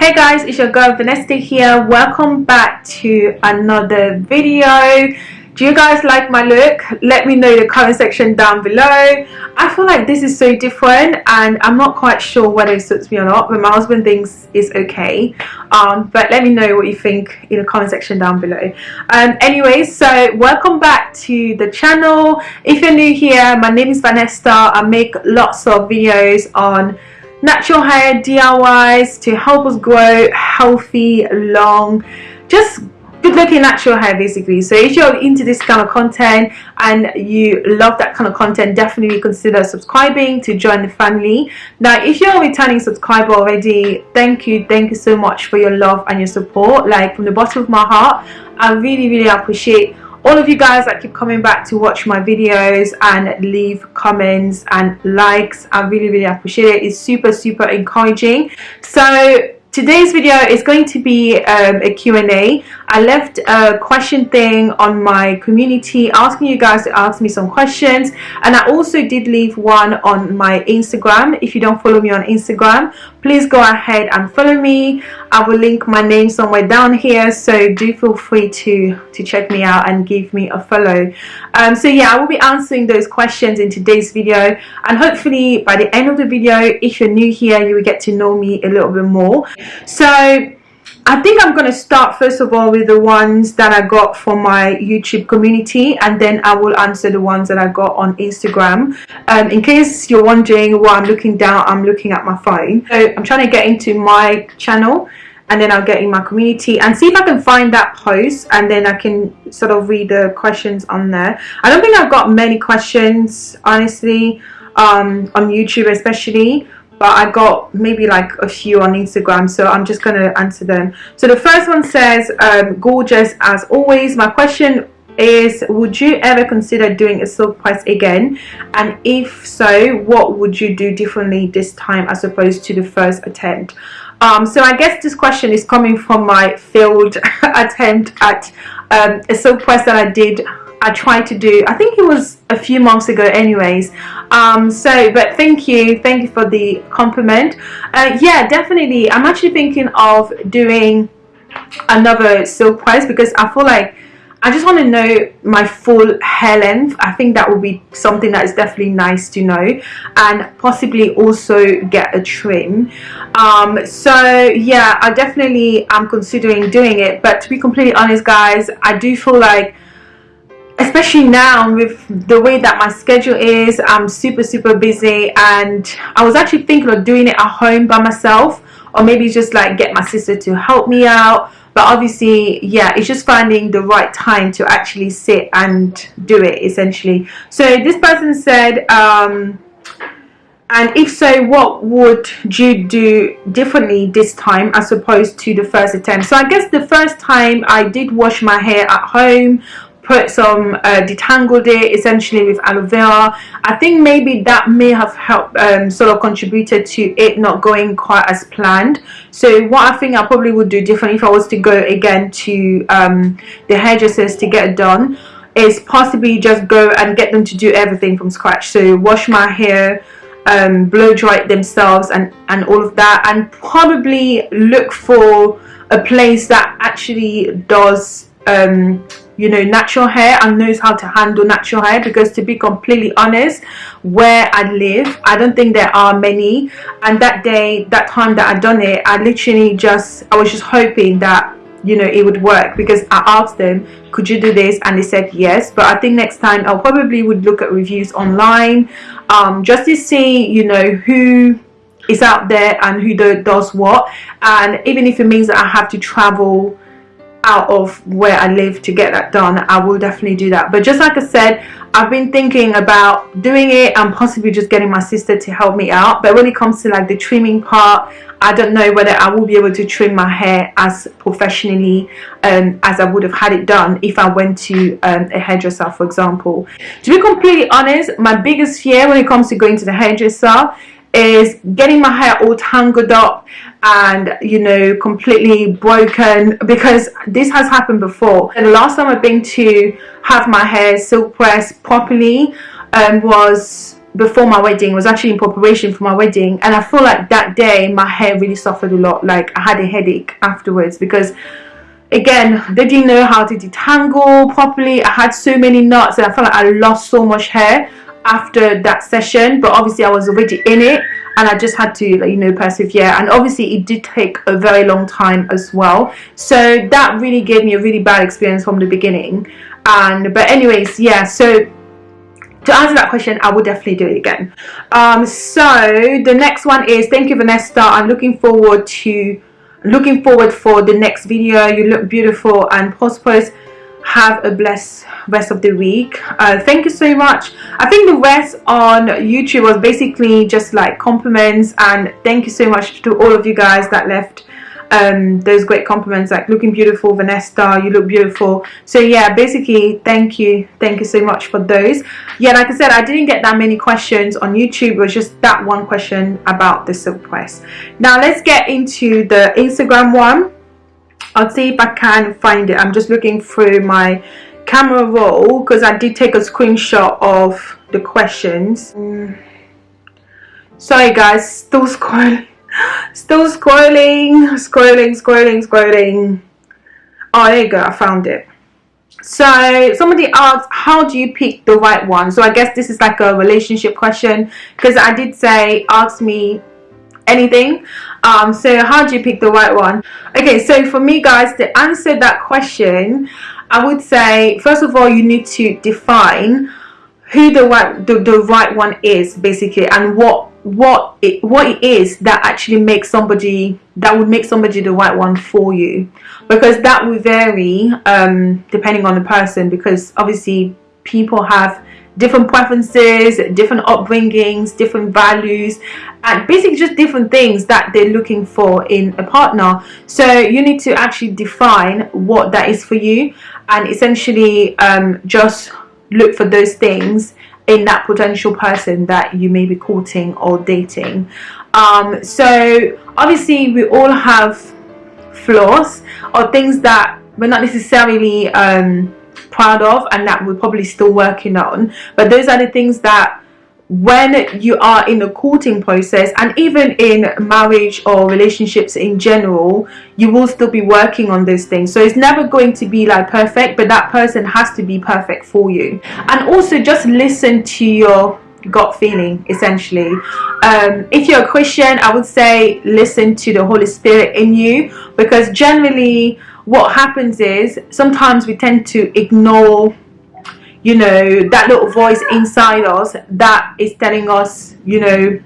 hey guys it's your girl Vanessa here. Welcome back to another video. Do you guys like my look? Let me know in the comment section down below. I feel like this is so different and I'm not quite sure whether it suits me or not but my husband thinks it's okay. Um, but let me know what you think in the comment section down below. Um, anyway so welcome back to the channel. If you're new here my name is Vanessa. I make lots of videos on natural hair DIYs to help us grow healthy long just good looking natural hair basically. So if you're into this kind of content and you love that kind of content definitely consider subscribing to join the family. Now if you're a returning subscriber already thank you thank you so much for your love and your support like from the bottom of my heart. I really really appreciate all of you guys that keep coming back to watch my videos and leave comments and likes I really really appreciate it. It's super super encouraging. So today's video is going to be um, a Q&A I left a question thing on my community asking you guys to ask me some questions. And I also did leave one on my Instagram. If you don't follow me on Instagram please go ahead and follow me. I will link my name somewhere down here. So do feel free to to check me out and give me a follow. Um, so yeah I will be answering those questions in today's video. And hopefully by the end of the video if you're new here you will get to know me a little bit more. So I think I'm going to start first of all with the ones that I got from my YouTube community and then I will answer the ones that I got on Instagram. Um, in case you're wondering why I'm looking down, I'm looking at my phone. So I'm trying to get into my channel and then I'll get in my community and see if I can find that post and then I can sort of read the questions on there. I don't think I've got many questions honestly um, on YouTube especially but I got maybe like a few on Instagram so I'm just gonna answer them. So the first one says um, gorgeous as always. My question is would you ever consider doing a silk press again? And if so what would you do differently this time as opposed to the first attempt? Um, so I guess this question is coming from my failed attempt at um, a silk press that I did I tried to do I think it was a few months ago anyways um, so but thank you thank you for the compliment uh, yeah definitely I'm actually thinking of doing another silk press because I feel like I just want to know my full hair length. I think that would be something that is definitely nice to know and possibly also get a trim. Um, so yeah, I definitely am considering doing it. But to be completely honest guys, I do feel like especially now with the way that my schedule is i'm super super busy and i was actually thinking of doing it at home by myself or maybe just like get my sister to help me out. But obviously yeah it's just finding the right time to actually sit and do it essentially. So this person said um, and if so what would you do differently this time as opposed to the first attempt? So i guess the first time i did wash my hair at home put some uh, detangled it essentially with aloe vera. I think maybe that may have helped um, sort of contributed to it not going quite as planned. So what I think I probably would do different if I was to go again to um, the hairdressers to get it done is possibly just go and get them to do everything from scratch. So wash my hair um, blow dry it themselves and and all of that and probably look for a place that actually does um, you know natural hair and knows how to handle natural hair because to be completely honest where I live I don't think there are many. And that day that time that I done it I literally just I was just hoping that you know it would work because I asked them could you do this? And they said yes. But I think next time I'll probably would look at reviews online um, just to see you know who is out there and who does what. And even if it means that I have to travel out of where I live to get that done I will definitely do that. But just like I said I've been thinking about doing it and possibly just getting my sister to help me out. But when it comes to like the trimming part I don't know whether I will be able to trim my hair as professionally um, as I would have had it done if I went to um, a hairdresser for example. To be completely honest my biggest fear when it comes to going to the hairdresser is getting my hair all tangled up and you know completely broken because this has happened before. And the last time I've been to have my hair silk pressed properly um, was before my wedding. It was actually in preparation for my wedding. And I feel like that day my hair really suffered a lot. Like I had a headache afterwards because again they didn't know how to detangle properly. I had so many knots and I felt like I lost so much hair after that session but obviously I was already in it and I just had to you know persevere. And obviously it did take a very long time as well. So that really gave me a really bad experience from the beginning. And but anyways yeah so to answer that question I would definitely do it again. Um, so the next one is thank you Vanessa. I'm looking forward to looking forward for the next video. You look beautiful and prosperous have a blessed rest of the week. Uh, thank you so much. I think the rest on YouTube was basically just like compliments and thank you so much to all of you guys that left um, those great compliments like looking beautiful Vanessa you look beautiful. So yeah basically thank you thank you so much for those. Yeah like I said I didn't get that many questions on YouTube. It was just that one question about the silk press. Now let's get into the Instagram one I'll see if I can find it I'm just looking through my camera roll because I did take a screenshot of the questions sorry guys still scrolling Still scrolling, scrolling, scrolling, scrolling. Oh, there you go. I found it. So somebody asked, how do you pick the right one? So I guess this is like a relationship question because I did say, ask me anything. Um, so how do you pick the right one? Okay, so for me guys, to answer that question, I would say, first of all, you need to define who the right, the, the right one is basically and what what it what it is that actually makes somebody that would make somebody the right one for you because that will vary um, depending on the person because obviously people have different preferences different upbringings different values and basically just different things that they're looking for in a partner. So you need to actually define what that is for you and essentially um, just look for those things in that potential person that you may be courting or dating. Um, so obviously we all have flaws or things that we're not necessarily um, proud of and that we're probably still working on. But those are the things that when you are in the courting process and even in marriage or relationships in general you will still be working on those things. So it's never going to be like perfect but that person has to be perfect for you. And also just listen to your gut feeling essentially. Um, if you're a christian i would say listen to the holy spirit in you because generally what happens is sometimes we tend to ignore you know that little voice inside us that is telling us you know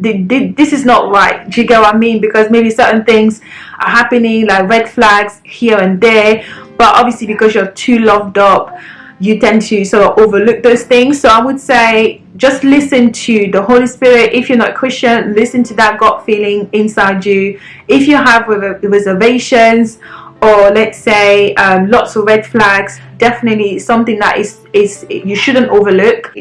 this is not right. Do you get what I mean? Because maybe certain things are happening like red flags here and there but obviously because you're too loved up you tend to sort of overlook those things. So I would say just listen to the Holy Spirit. If you're not Christian listen to that gut feeling inside you. If you have reservations or let's say um, lots of red flags definitely something that is is you shouldn't overlook.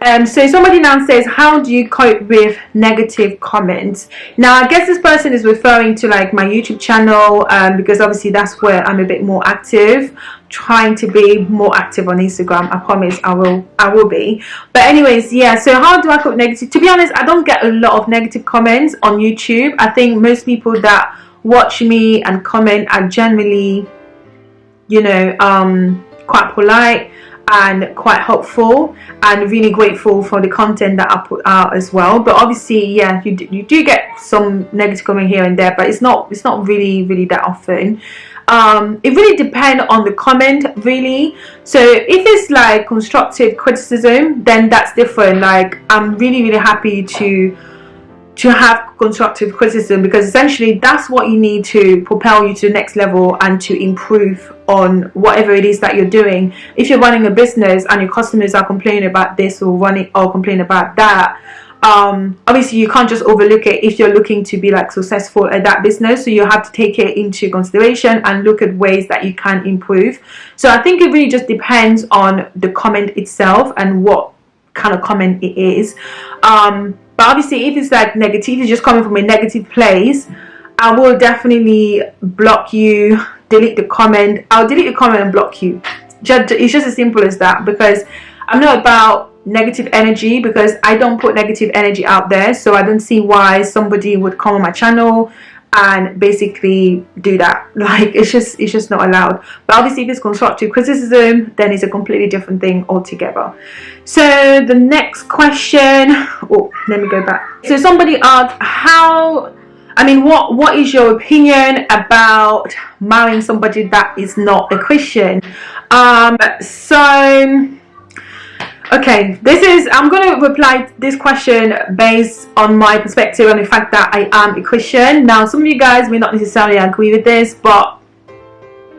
Um, so somebody now says how do you cope with negative comments? Now I guess this person is referring to like my YouTube channel um, because obviously that's where I'm a bit more active trying to be more active on Instagram. I promise I will I will be. But anyways yeah so how do I cope negative to be honest I don't get a lot of negative comments on YouTube. I think most people that watch me and comment. Are generally you know um, quite polite and quite helpful and really grateful for the content that I put out as well. But obviously yeah you do, you do get some negative comment here and there but it's not it's not really really that often. Um, it really depends on the comment really. So if it's like constructive criticism then that's different. Like I'm really really happy to to have constructive criticism because essentially that's what you need to propel you to the next level and to improve on whatever it is that you're doing. If you're running a business and your customers are complaining about this or running or complaining about that um, obviously you can't just overlook it if you're looking to be like successful at that business. So you have to take it into consideration and look at ways that you can improve. So I think it really just depends on the comment itself and what kind of comment it is. Um, but obviously if it's like negativity just coming from a negative place I will definitely block you delete the comment. I'll delete the comment and block you. It's just as simple as that because I'm not about negative energy because I don't put negative energy out there so I don't see why somebody would come on my channel and basically do that. Like it's just it's just not allowed. But obviously if it's constructive criticism then it's a completely different thing altogether. So the next question oh let me go back. So somebody asked how I mean what what is your opinion about marrying somebody that is not a Christian? Um so okay this is i'm going to reply this question based on my perspective and the fact that i am a christian. Now some of you guys may not necessarily agree with this but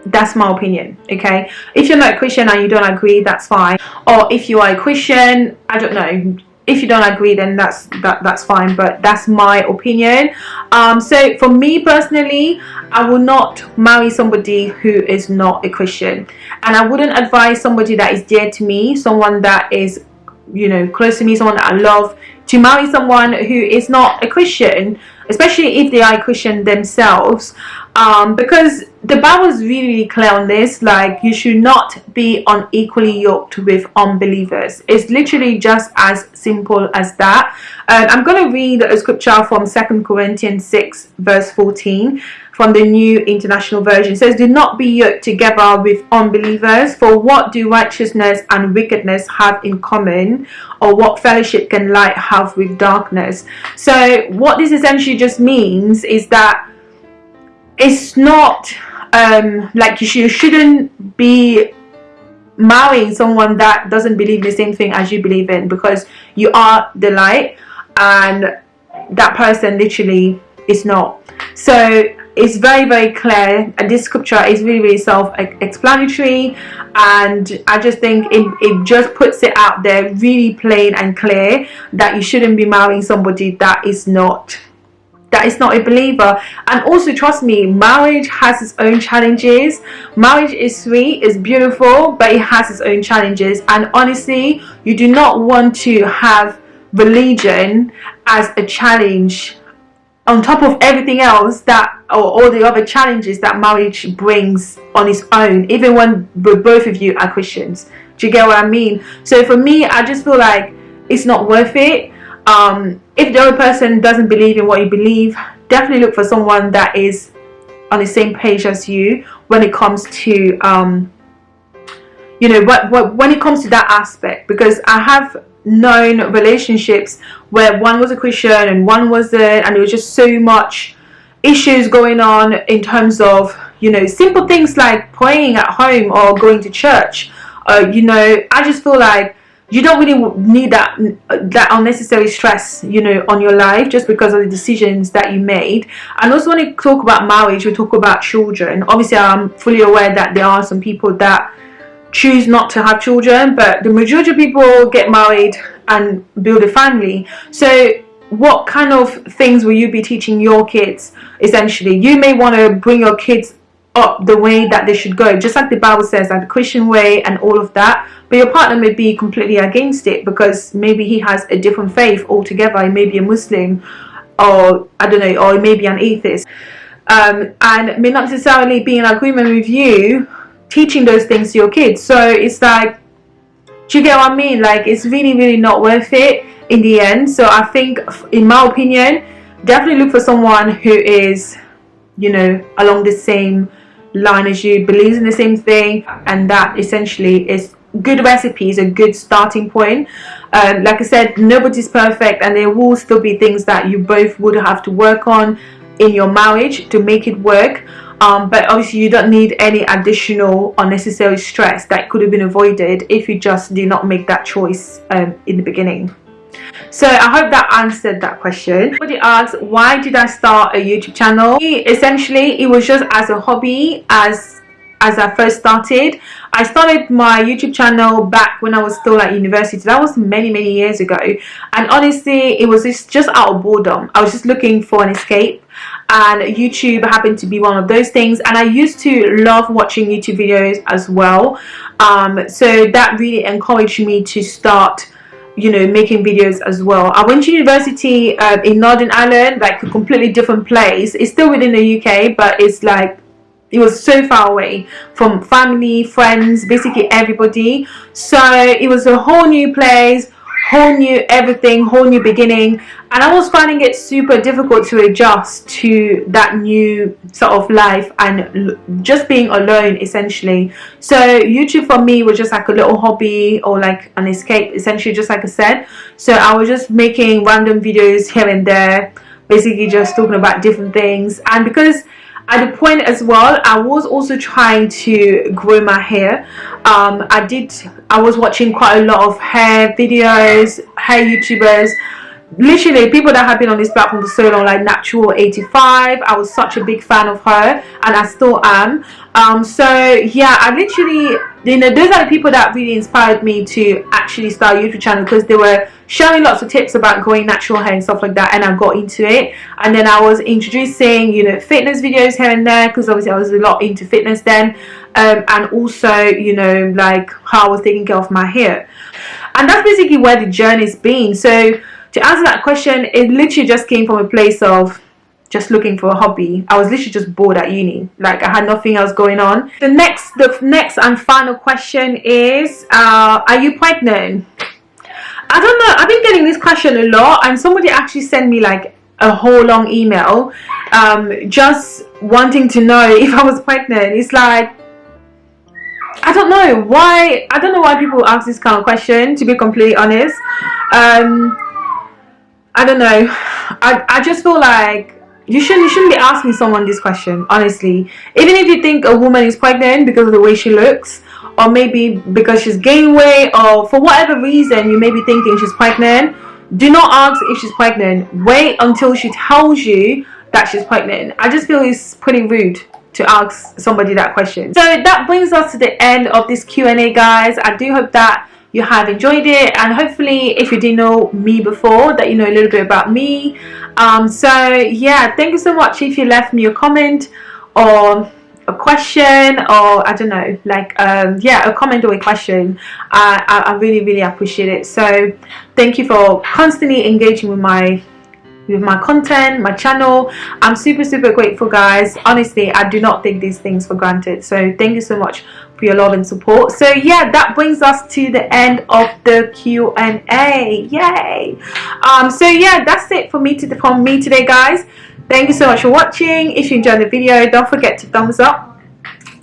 that's my opinion okay? If you're not a christian and you don't agree that's fine. Or if you are a christian i don't know if you don't agree then that's that that's fine but that's my opinion. Um, so for me personally I will not marry somebody who is not a Christian. And I wouldn't advise somebody that is dear to me someone that is you know close to me someone that I love to marry someone who is not a Christian especially if they are a Christian themselves um, because the Bible is really, clear on this like you should not be unequally yoked with unbelievers it's literally just as simple as that um, I'm going to read a scripture from Second Corinthians 6 verse 14 from the New International Version. It says, Do not be yoked together with unbelievers, for what do righteousness and wickedness have in common? Or what fellowship can light have with darkness? So what this essentially just means is that it's not um, like you, shouldn't be marrying someone that doesn't believe the same thing as you believe in because you are the light and that person literally is not. So it's very very clear and this scripture is really really self-explanatory and I just think it, it just puts it out there really plain and clear that you shouldn't be marrying somebody that is not that is not a believer. And also trust me marriage has its own challenges. Marriage is sweet it's beautiful but it has its own challenges. And honestly you do not want to have religion as a challenge on top of everything else that or all the other challenges that marriage brings on its own even when both of you are Christians. Do you get what I mean? So for me I just feel like it's not worth it um, if the other person doesn't believe in what you believe definitely look for someone that is on the same page as you when it comes to um, you know what, what when it comes to that aspect. Because I have known relationships where one was a Christian and one wasn't and there was just so much issues going on in terms of you know simple things like praying at home or going to church. Uh, you know I just feel like you don't really need that that unnecessary stress you know on your life just because of the decisions that you made. And also when we talk about marriage we talk about children. Obviously I'm fully aware that there are some people that choose not to have children but the majority of people get married and build a family. So what kind of things will you be teaching your kids essentially? You may want to bring your kids up the way that they should go just like the bible says like the christian way and all of that but your partner may be completely against it because maybe he has a different faith altogether. He may be a muslim or i don't know or he may be an atheist. Um, and may not necessarily be in agreement with you teaching those things to your kids. So it's like do you get what I mean? Like it's really really not worth it in the end. So I think in my opinion definitely look for someone who is you know along the same line as you believes in the same thing and that essentially is good recipes a good starting point um, like I said nobody's perfect and there will still be things that you both would have to work on in your marriage to make it work um, but obviously you don't need any additional unnecessary stress that could have been avoided if you just do not make that choice um, in the beginning so I hope that answered that question. Somebody asked why did I start a YouTube channel? Essentially it was just as a hobby as as I first started. I started my YouTube channel back when I was still at university. That was many, many years ago. And honestly, it was just, just out of boredom. I was just looking for an escape. And YouTube happened to be one of those things. And I used to love watching YouTube videos as well. Um, so that really encouraged me to start you know making videos as well i went to university uh, in northern ireland like a completely different place it's still within the uk but it's like it was so far away from family friends basically everybody. So it was a whole new place whole new everything whole new beginning. And I was finding it super difficult to adjust to that new sort of life and just being alone essentially. So YouTube for me was just like a little hobby or like an escape essentially just like I said. So I was just making random videos here and there basically just talking about different things. And because at the point as well I was also trying to grow my hair. Um, I did I was watching quite a lot of hair videos hair youtubers literally people that have been on this platform for so long like Naptural85 i was such a big fan of her and i still am. Um so yeah i literally you know those are the people that really inspired me to actually start a youtube channel because they were sharing lots of tips about growing natural hair and stuff like that and i got into it. And then i was introducing you know fitness videos here and there because obviously i was a lot into fitness then um, and also you know like how i was taking care of my hair. And that's basically where the journey's been. So to answer that question it literally just came from a place of just looking for a hobby. I was literally just bored at uni. Like i had nothing else going on. The next the next and final question is uh, are you pregnant? I don't know. I've been getting this question a lot and somebody actually sent me like a whole long email um, just wanting to know if i was pregnant. It's like I don't know why I don't know why people ask this kind of question to be completely honest. Um I don't know. I, I just feel like you shouldn't you shouldn't be asking someone this question honestly. Even if you think a woman is pregnant because of the way she looks or maybe because she's gained weight or for whatever reason you may be thinking she's pregnant do not ask if she's pregnant. Wait until she tells you that she's pregnant. I just feel it's pretty rude to ask somebody that question. So that brings us to the end of this q&a guys. I do hope that you have enjoyed it and hopefully if you didn't know me before that you know a little bit about me. Um, so yeah thank you so much if you left me a comment or a question or I don't know like um, yeah a comment or a question. I, I, I really really appreciate it. So thank you for constantly engaging with my with my content my channel. I'm super super grateful guys. Honestly i do not take these things for granted. So thank you so much for your love and support. So yeah that brings us to the end of the q&a yay! Um so yeah that's it for me to from me today guys. Thank you so much for watching. If you enjoyed the video don't forget to thumbs up.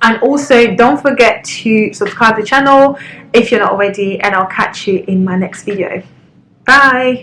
And also don't forget to subscribe to the channel if you're not already and i'll catch you in my next video. Bye